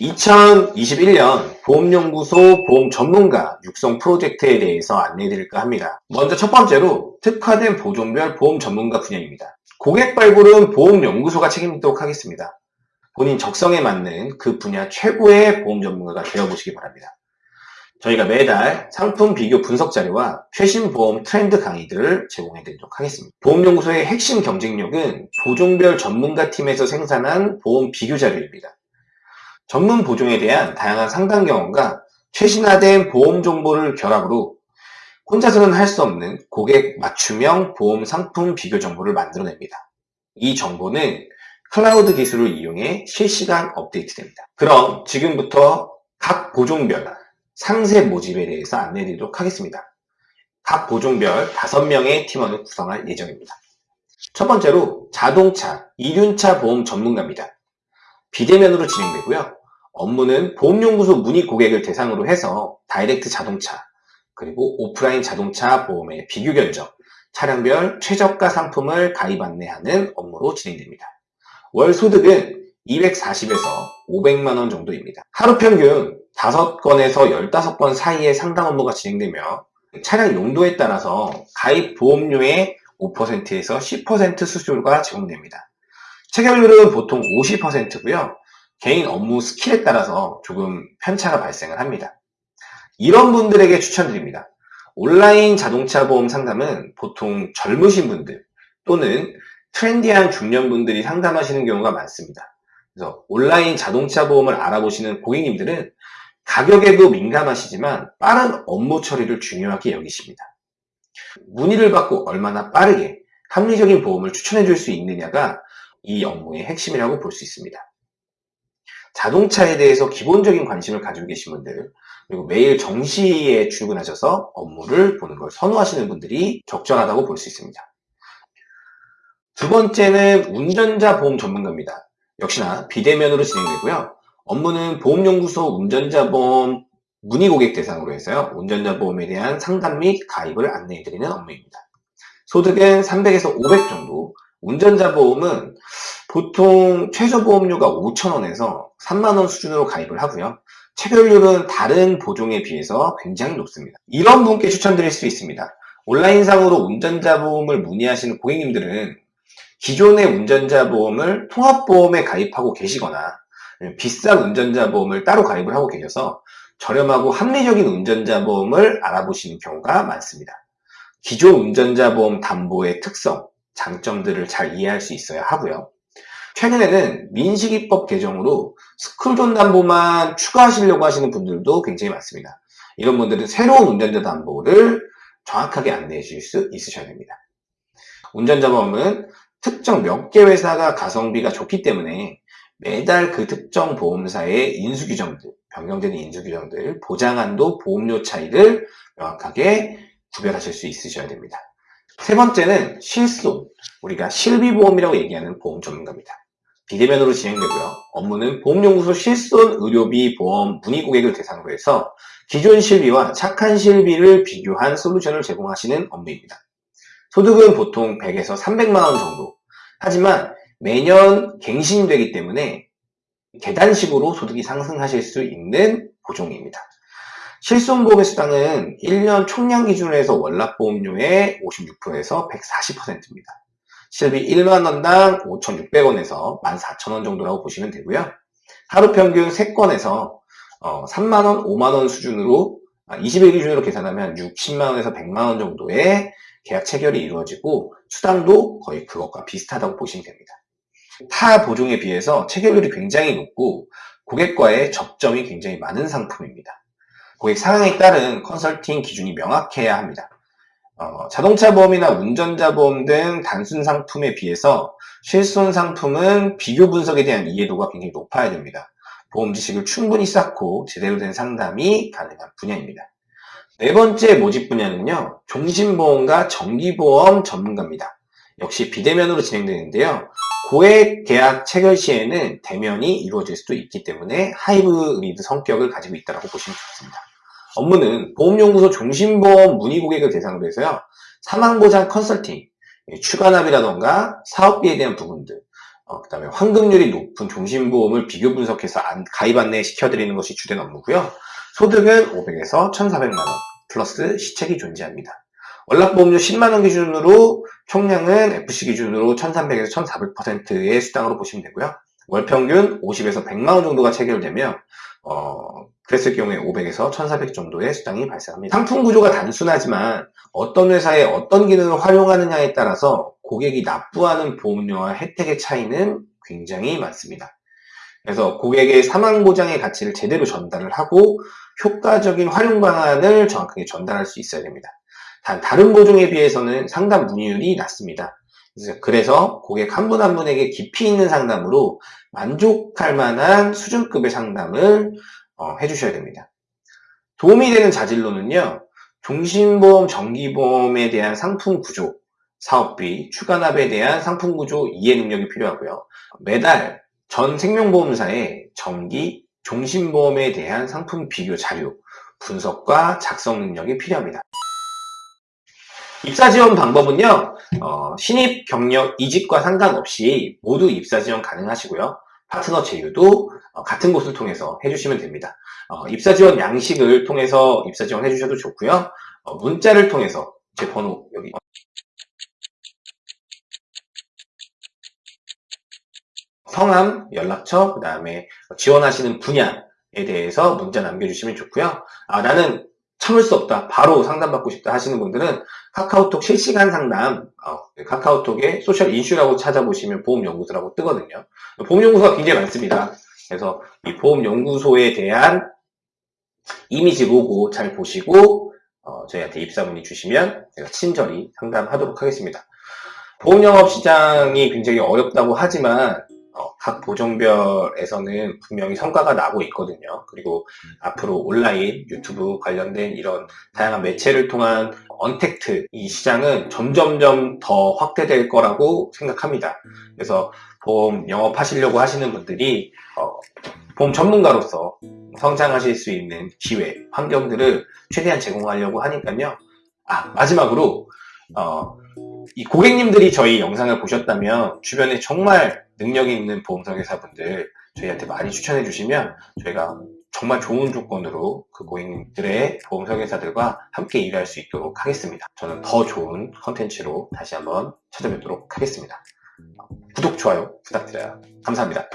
(2021년) 보험연구소 보험 전문가 육성 프로젝트에 대해서 안내해드릴까 합니다. 먼저 첫 번째로 특화된 보종별 보험 전문가 분야입니다. 고객 발굴은 보험연구소가 책임지도록 하겠습니다. 본인 적성에 맞는 그 분야 최고의 보험 전문가가 되어보시기 바랍니다. 저희가 매달 상품 비교 분석 자료와 최신 보험 트렌드 강의들을 제공해 드리도록 하겠습니다. 보험연구소의 핵심 경쟁력은 보종별 전문가 팀에서 생산한 보험 비교 자료입니다. 전문 보종에 대한 다양한 상담 경험과 최신화된 보험 정보를 결합으로 혼자서는 할 수 없는 고객 맞춤형 보험 상품 비교 정보를 만들어냅니다. 이 정보는 클라우드 기술을 이용해 실시간 업데이트됩니다. 그럼 지금부터 각 보종별 상세 모집에 대해서 안내해 드리도록 하겠습니다. 각 보종별 5명의 팀원을 구성할 예정입니다. 첫 번째로 자동차, 이륜차 보험 전문가입니다. 비대면으로 진행되고요. 업무는 보험연구소 문의 고객을 대상으로 해서 다이렉트 자동차, 그리고 오프라인 자동차 보험의 비교 견적, 차량별 최저가 상품을 가입 안내하는 업무로 진행됩니다. 월 소득은 240에서 500만원 정도입니다. 하루 평균 5건에서 15건 사이의 상담 업무가 진행되며 차량 용도에 따라서 가입 보험료의 5%에서 10% 수수료가 제공됩니다. 체결률은 보통 50%고요. 개인 업무 스킬에 따라서 조금 편차가 발생을 합니다. 이런 분들에게 추천드립니다. 온라인 자동차 보험 상담은 보통 젊으신 분들 또는 트렌디한 중년분들이 상담하시는 경우가 많습니다. 그래서 온라인 자동차 보험을 알아보시는 고객님들은 가격에도 민감하시지만 빠른 업무 처리를 중요하게 여기십니다. 문의를 받고 얼마나 빠르게 합리적인 보험을 추천해 줄 수 있느냐가 이 업무의 핵심이라고 볼 수 있습니다. 자동차에 대해서 기본적인 관심을 가지고 계신 분들 그리고 매일 정시에 출근하셔서 업무를 보는 걸 선호하시는 분들이 적절하다고 볼 수 있습니다. 두 번째는 운전자 보험 전문가입니다. 역시나 비대면으로 진행되고요. 업무는 보험연구소 운전자 보험 문의 고객 대상으로 해서요. 운전자 보험에 대한 상담 및 가입을 안내해드리는 업무입니다. 소득은 300에서 500 정도, 운전자 보험은 보통 최저 보험료가 5천원에서 3만원 수준으로 가입을 하고요. 체결률은 다른 보종에 비해서 굉장히 높습니다. 이런 분께 추천드릴 수 있습니다. 온라인상으로 운전자 보험을 문의하시는 고객님들은 기존의 운전자 보험을 통합보험에 가입하고 계시거나 비싼 운전자 보험을 따로 가입을 하고 계셔서 저렴하고 합리적인 운전자 보험을 알아보시는 경우가 많습니다. 기존 운전자 보험 담보의 특성, 장점들을 잘 이해할 수 있어야 하고요. 최근에는 민식이법 개정으로 스쿨존 담보만 추가하시려고 하시는 분들도 굉장히 많습니다. 이런 분들은 새로운 운전자 담보를 정확하게 안내해 주실 수 있으셔야 됩니다. 운전자 보험은 특정 몇 개 회사가 가성비가 좋기 때문에 매달 그 특정 보험사의 인수 규정들, 변경되는 인수 규정들, 보장한도, 보험료 차이를 명확하게 구별하실 수 있으셔야 됩니다. 세 번째는 실손, 우리가 실비보험이라고 얘기하는 보험 전문가입니다. 비대면으로 진행되고요. 업무는 보험연구소 실손 의료비 보험 문의 고객을 대상으로 해서 기존 실비와 착한 실비를 비교한 솔루션을 제공하시는 업무입니다. 소득은 보통 100에서 300만 원 정도 하지만 매년 갱신되기 때문에 계단식으로 소득이 상승하실 수 있는 보종입니다. 실손보험의 수당은 1년 총량 기준으로 해서 월납보험료의 56%에서 140%입니다. 실비 1만원당 5,600원에서 14,000원 정도라고 보시면 되고요. 하루 평균 3건에서 3만원, 어, 5만원 수준으로 20일 아, 기준으로 계산하면 60만원에서 100만원 정도의 계약 체결이 이루어지고 수당도 거의 그것과 비슷하다고 보시면 됩니다. 타 보종에 비해서 체결률이 굉장히 높고 고객과의 접점이 굉장히 많은 상품입니다. 고객 상황에 따른 컨설팅 기준이 명확해야 합니다. 어, 자동차 보험이나 운전자 보험 등 단순 상품에 비해서 실손 상품은 비교 분석에 대한 이해도가 굉장히 높아야 됩니다. 보험 지식을 충분히 쌓고 제대로 된 상담이 가능한 분야입니다. 네 번째 모집 분야는요. 종신보험과 정기보험 전문가입니다. 역시 비대면으로 진행되는데요. 고액 계약 체결 시에는 대면이 이루어질 수도 있기 때문에 하이브리드 성격을 가지고 있다고 보시면 좋습니다. 업무는 보험연구소 종신보험 문의 고객을 대상으로 해서요. 사망보장 컨설팅, 추가납이라던가 사업비에 대한 부분들, 어, 그 다음에 환급률이 높은 종신보험을 비교 분석해서 안- 가입 안내 시켜드리는 것이 주된 업무고요. 소득은 500에서 1,400만원 플러스 시책이 존재합니다. 월납보험료 10만원 기준으로 총량은 FC 기준으로 1,300에서 1,400%의 수당으로 보시면 되고요. 월평균 50에서 100만원 정도가 체결되면 어, 그랬을 경우에 500에서 1,400 정도의 수당이 발생합니다. 상품 구조가 단순하지만 어떤 회사에 어떤 기능을 활용하느냐에 따라서 고객이 납부하는 보험료와 혜택의 차이는 굉장히 많습니다. 그래서 고객의 사망 보장의 가치를 제대로 전달을 하고 효과적인 활용 방안을 정확하게 전달할 수 있어야 됩니다. 단 다른 보종에 비해서는 상담 문의율이 낮습니다. 그래서- 고객 한분한 분에게 깊이 있는 상담으로 만족할 만한 수준급의 상담을 어, 해주셔야 됩니다. 도움이 되는 자질로는요, 종신보험, 정기보험에 대한 상품 구조, 사업비, 추가납에 대한 상품 구조 이해 능력이 필요하고요. 매달 전 생명보험사의 정기, 종신보험에 대한 상품 비교 자료, 분석과 작성 능력이 필요합니다. 입사 지원 방법은요, 어, 신입, 경력, 이직과 상관없이 모두 입사 지원 가능하시고요. 파트너 제휴도 어, 같은 곳을 통해서 해주시면 됩니다. 어, 입사 지원 양식을 통해서 입사 지원 해주셔도 좋고요. 어, 문자를 통해서 제 번호 여기 성함, 연락처, 그 다음에 지원하시는 분야에 대해서 문자 남겨주시면 좋고요. 아, 나는 참을 수 없다. 바로 상담받고 싶다 하시는 분들은 카카오톡 실시간 상담, 어, 카카오톡에 소셜 인슈라고 찾아보시면 보험연구소라고 뜨거든요. 보험연구소가 굉장히 많습니다. 그래서 이 보험연구소에 대한 이미지 로고 잘 보시고 어, 저희한테 입사 문의 주시면 제가 친절히 상담하도록 하겠습니다. 보험영업 시장이 굉장히 어렵다고 하지만 어, 각 보종별에서는 분명히 성과가 나고 있거든요. 그리고 앞으로 온라인, 유튜브 관련된 이런 다양한 매체를 통한 언택트 이 시장은 점점점 더 확대될 거라고 생각합니다. 그래서 보험 영업하시려고 하시는 분들이 어, 보험 전문가로서 성장하실 수 있는 기회, 환경들을 최대한 제공하려고 하니까요. 아 마지막으로 어, 이 고객님들이 저희 영상을 보셨다면 주변에 정말 능력 있는 보험설계사분들 저희한테 많이 추천해 주시면 저희가 정말 좋은 조건으로 그 고객님들의 보험 설계사들과 함께 일할 수 있도록 하겠습니다. 저는 더 좋은 컨텐츠로 다시 한번 찾아뵙도록 하겠습니다. 구독, 좋아요 부탁드려요. 감사합니다.